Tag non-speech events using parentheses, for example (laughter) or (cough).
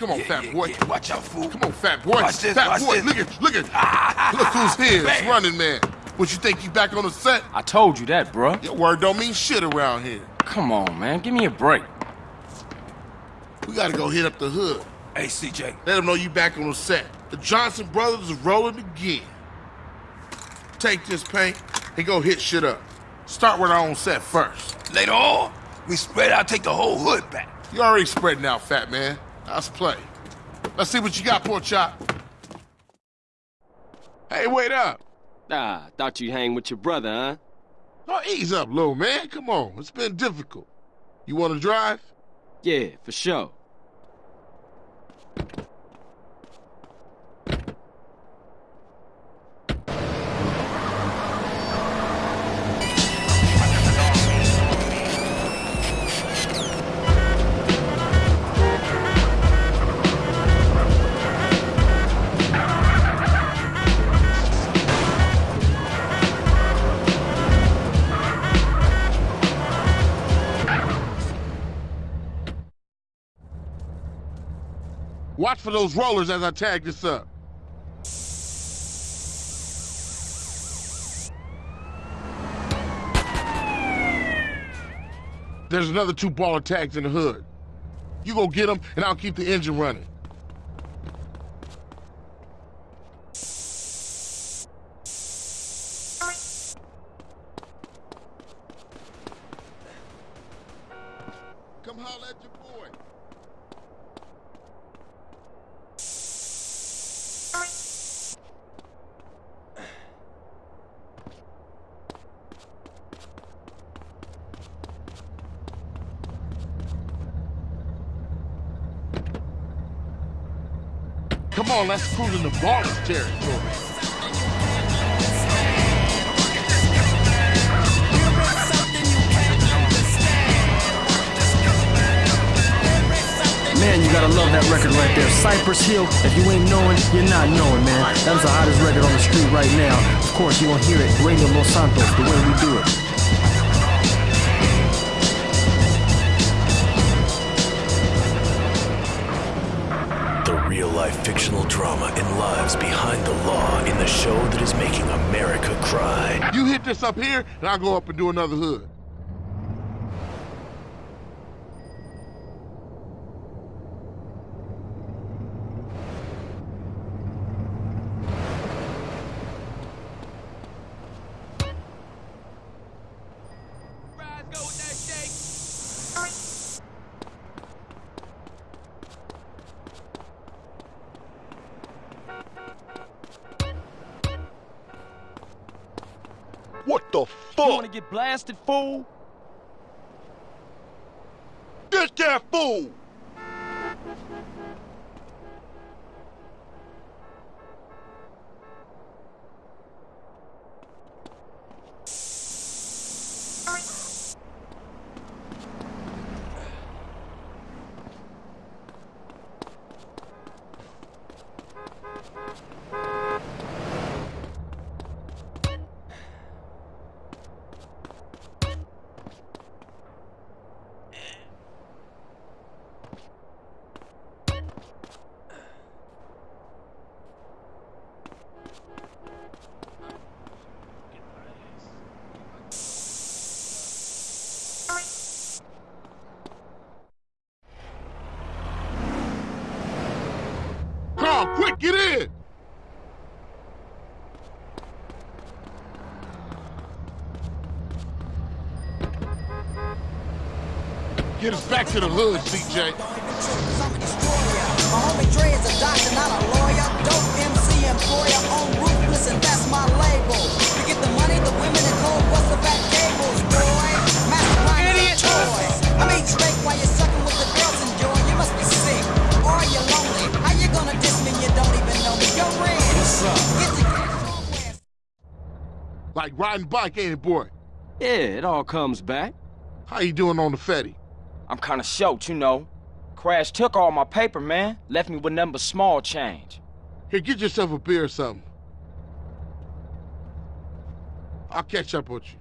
Come on, Yeah, fat yeah, boy. yeah. Watch out, fool. Come on, fat boy. Watch this, fat watch boy. this. Look at, look at. (laughs) look who's here. It's running man. What you think you back on the set? I told you that, bruh. Your word don't mean shit around here. Come on, man. Give me a break. We gotta go hit up the hood. Hey, CJ. Let them know you back on the set. The Johnson brothers is rolling again. Take this paint and go hit shit up. Start with our own set first. Later on, we spread out, take the whole hood back. You already spreading out, fat man. Let's play. Let's see what you got, poor chop. Hey, wait up. Ah, thought you hang with your brother, huh? Oh, ease up, little man. Come on. It's been difficult. You want to drive? Yeah, for sure. Watch for those rollers as I tag this up. There's another two baller tags in the hood. You go get them, and I'll keep the engine running. Come holler at your boy. Come on, let's cruise in the Ballas territory. Man, you gotta love that record right there. Cypress Hill, if you ain't knowing, you're not knowing, man. That's the hottest record on the street right now. Of course, you gonna hear it, Radio Los Santos, the way we do it. The real life fictional drama and lives behind the law in the show that is making America cry. You hit this up here, and I'll go up and do another hood. What the fuck? You wanna get blasted, fool? Get that fool! Get in! Get us back to the hood, CJ. Dre is a doctor, not a lawyer. Dope MC employer ruthless, and that's my label. Like riding bike, ain't it, boy? Yeah, it all comes back. How you doing on the Fetty? I'm kinda short, you know. Crash took all my paper, man. Left me with nothing but small change. Here, get yourself a beer or something. I'll catch up with you.